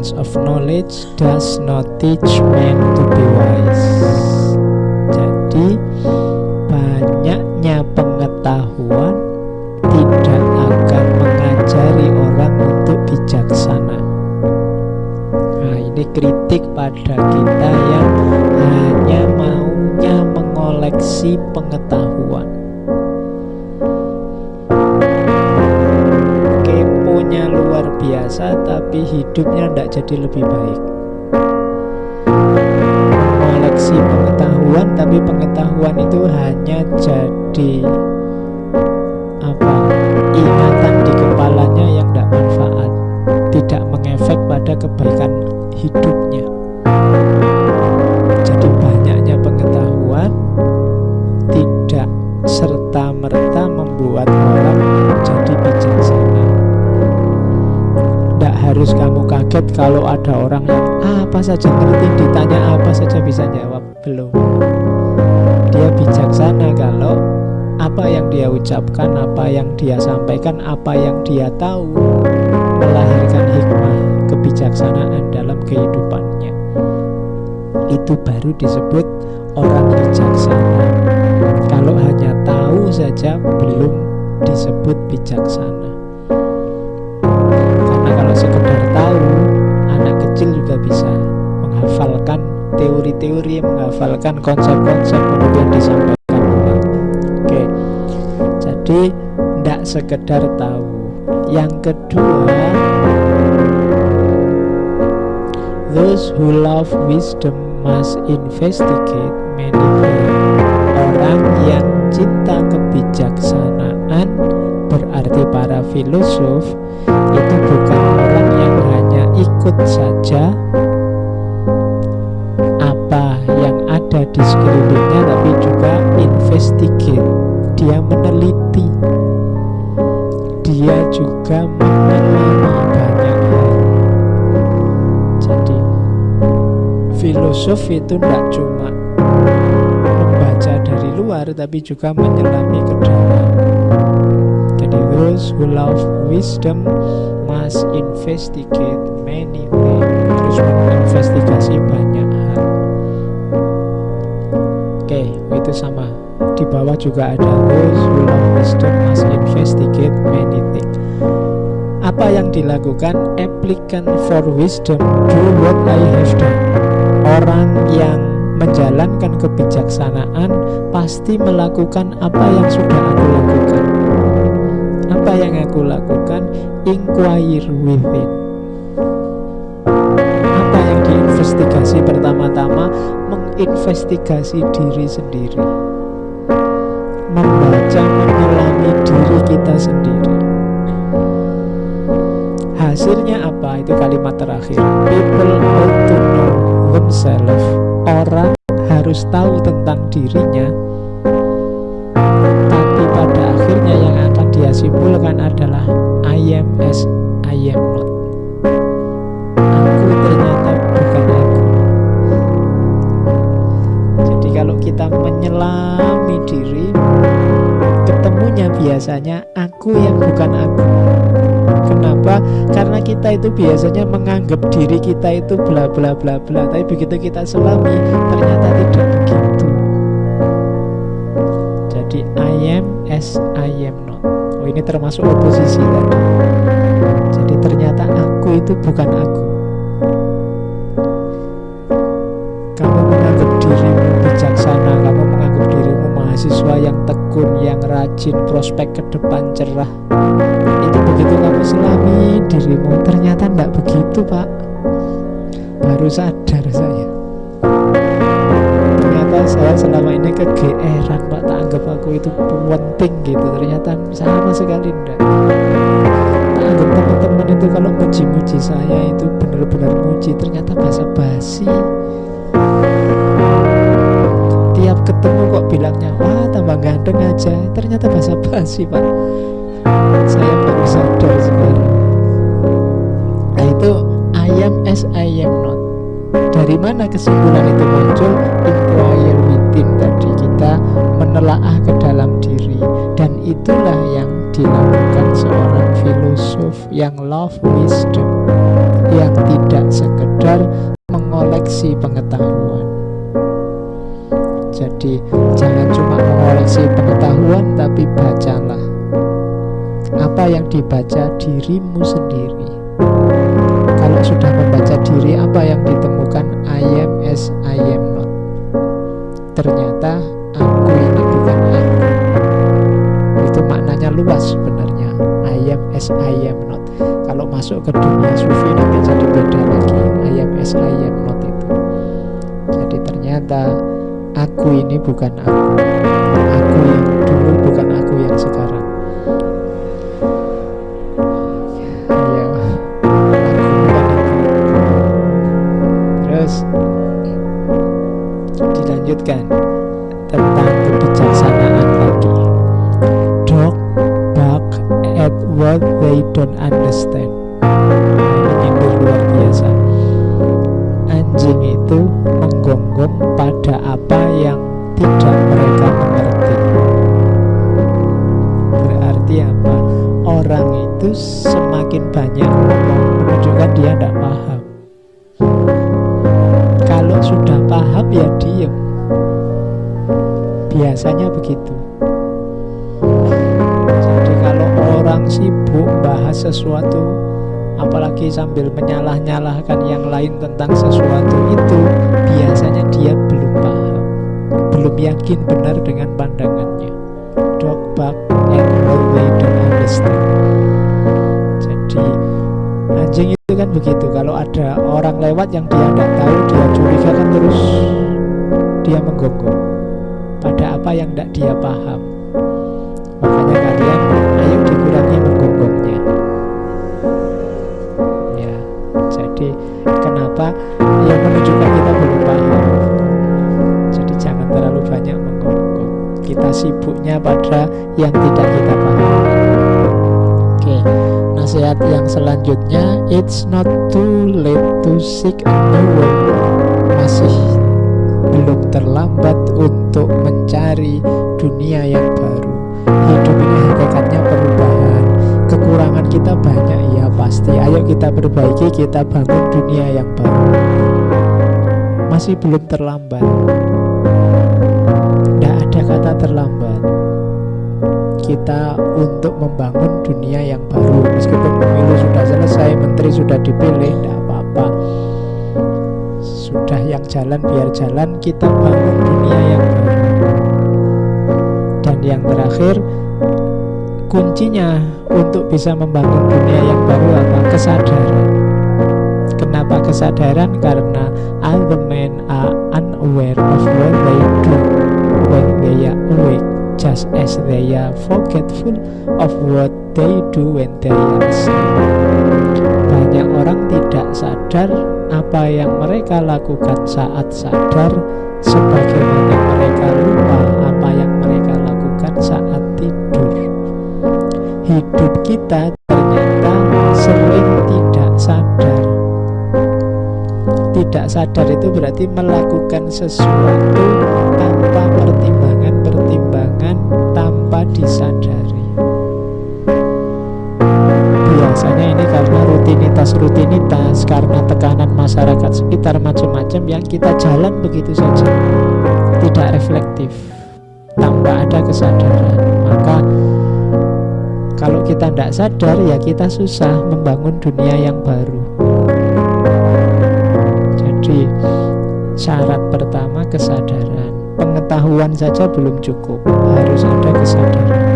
abundance of knowledge does not teach men to be wise. Jadi banyaknya pengetahuan tidak akan mengajari orang untuk bijaksana. Nah, ini kritik pada kita yang hanya maunya mengoleksi pengetahuan. Tapi hidupnya tidak jadi lebih baik. Mengoleksi pengetahuan tapi pengetahuan itu hanya jadi apa ingatan di kepalanya yang tidak manfaat tidak mengefek pada kebaikan hidupnya harus kamu kaget kalau ada orang yang "Ah, apa saja ngerti ditanya apa saja bisa jawab belum dia bijaksana kalau apa yang dia ucapkan, apa yang dia sampaikan, apa yang dia tahu melahirkan hikmah kebijaksanaan dalam kehidupannya. Itu baru disebut orang bijaksana. Kalau hanya tahu saja belum disebut bijaksana. Juga bisa menghafalkan teori-teori, menghafalkan konsep-konsep kemudian disampaikan ulang. Oke, jadi tidak sekedar tahu. Yang kedua, those who love wisdom must investigate many. Orang yang cinta kebijaksanaan berarti para filosof itu bukan ikut saja. Apa yang ada di sekelilingnya tapi juga investigate. Dia meneliti. Dia juga menyelami banyak hal. Jadi filosof itu tidak cuma membaca dari luar tapi juga menyelami ke dalam jadi those who love wisdom must investigate many things. Terus menginvestigasi banyak hal. Oke itu sama. Di bawah juga ada those who love wisdom must investigate many things. Apa yang dilakukan? Applicant for wisdom do what I have done. Orang yang menjalankan kebijaksanaan pasti melakukan apa yang sudah aku lakukan. Apa yang aku lakukan? Inquire within yang diinvestigasi pertama-tama menginvestigasi diri sendiri. Membaca menyelami diri kita sendiri. Hasilnya apa? Itu kalimat terakhir. People ought to know themselves. Orang harus tahu tentang dirinya. Tapi pada akhirnya yang akan dia simpulkan adalah I am as I am not. Aku ternyata kita menyelami diri. Ketemunya biasanya aku yang bukan aku. Kenapa? Karena kita itu biasanya menganggap diri kita itu bla bla bla bla. Tapi begitu kita selami ternyata tidak begitu. Jadi I am as I am not. Oh ini termasuk oposisi tadi. Jadi ternyata aku itu bukan aku rajin, prospek ke depan cerah. Itu begitu kamu selami dirimu. Ternyata tidak begitu pak. Baru sadar saya. Ternyata saya selama ini kegeeran pak. Tak anggap aku itu penting gitu. Ternyata sama sekali tidak tak anggap teman-teman itu kalau muji-muji saya itu benar-benar muji. Ternyata basa-basi ketemu kok bilangnya wah tambah ganteng aja. Ternyata basa-basi pak. Saya baru sadar sekarang nah itu I am as I am not. Dari mana kesimpulan itu muncul? Inquire within tadi kita menelaah ke dalam diri. Dan itulah yang dilakukan seorang filosof yang love wisdom yang tidak sekedar mengoleksi pengetahuan. Jadi jangan cuma mengoleksi pengetahuan tapi bacalah apa yang dibaca dirimu sendiri. Kalau sudah membaca diri apa yang ditemukan I am as I am not. Ternyata aku ini bukan aku. Itu maknanya luas sebenarnya. I am as I am not. Kalau masuk ke dunia sufi nanti jadi beda lagi. I am as I am not itu. Jadi ternyata aku ini bukan aku. Aku yang dulu bukan aku yang sekarang. Ya, aku bukan itu. Terus dilanjutkan tentang kebijaksanaan lagi. Dog bark at what they don't understand. Menggonggong pada apa yang tidak mereka mengerti. Berarti apa? Orang itu semakin banyak menunjukkan dia tidak paham. Kalau sudah paham ya diem. Biasanya begitu. Jadi kalau orang sibuk bahas sesuatu apalagi sambil menyalah-nyalahkan yang lain tentang sesuatu itu biasanya dia belum paham belum yakin benar dengan pandangannya. Dog bark and they don't understand jadi anjing itu kan begitu kalau ada orang lewat yang dia tidak tahu dia curiga kan terus dia menggonggong pada apa yang tidak dia paham? Makanya kalian sibuknya pada yang tidak kita paham oke nasihat yang selanjutnya it's not too late to seek a new way masih belum terlambat untuk mencari dunia yang baru. Hidup ini hakikatnya perubahan. Kekurangan kita banyak ya pasti. Ayo kita perbaiki kita bangun dunia yang baru. Masih belum terlambat kita untuk membangun dunia yang baru meskipun pemilu sudah selesai menteri sudah dipilih tidak apa-apa sudah yang jalan biar jalan kita bangun dunia yang baru dan yang terakhir kuncinya untuk bisa membangun dunia yang baru apa? Kesadaran. Kenapa kesadaran? Karena other men are unaware of what they do when they are awake, just as they are forgetful of what they do when they are asleep. Banyak orang tidak sadar apa yang mereka lakukan saat sadar, sebagaimana mereka lupa apa yang mereka lakukan saat tidur hidup kita ternyata sering tidak sadar. Tidak sadar itu berarti melakukan sesuatu tanpa pertimbangan-pertimbangan tanpa disadari. Biasanya ini karena rutinitas-rutinitas, karena tekanan masyarakat sekitar macam-macam yang kita jalan begitu saja. Tidak reflektif, tanpa ada kesadaran. Maka kalau kita tidak sadar ya kita susah membangun dunia yang baru Jadi syarat pertama kesadaran Pengetahuan saja belum cukup. Harus ada kesadaran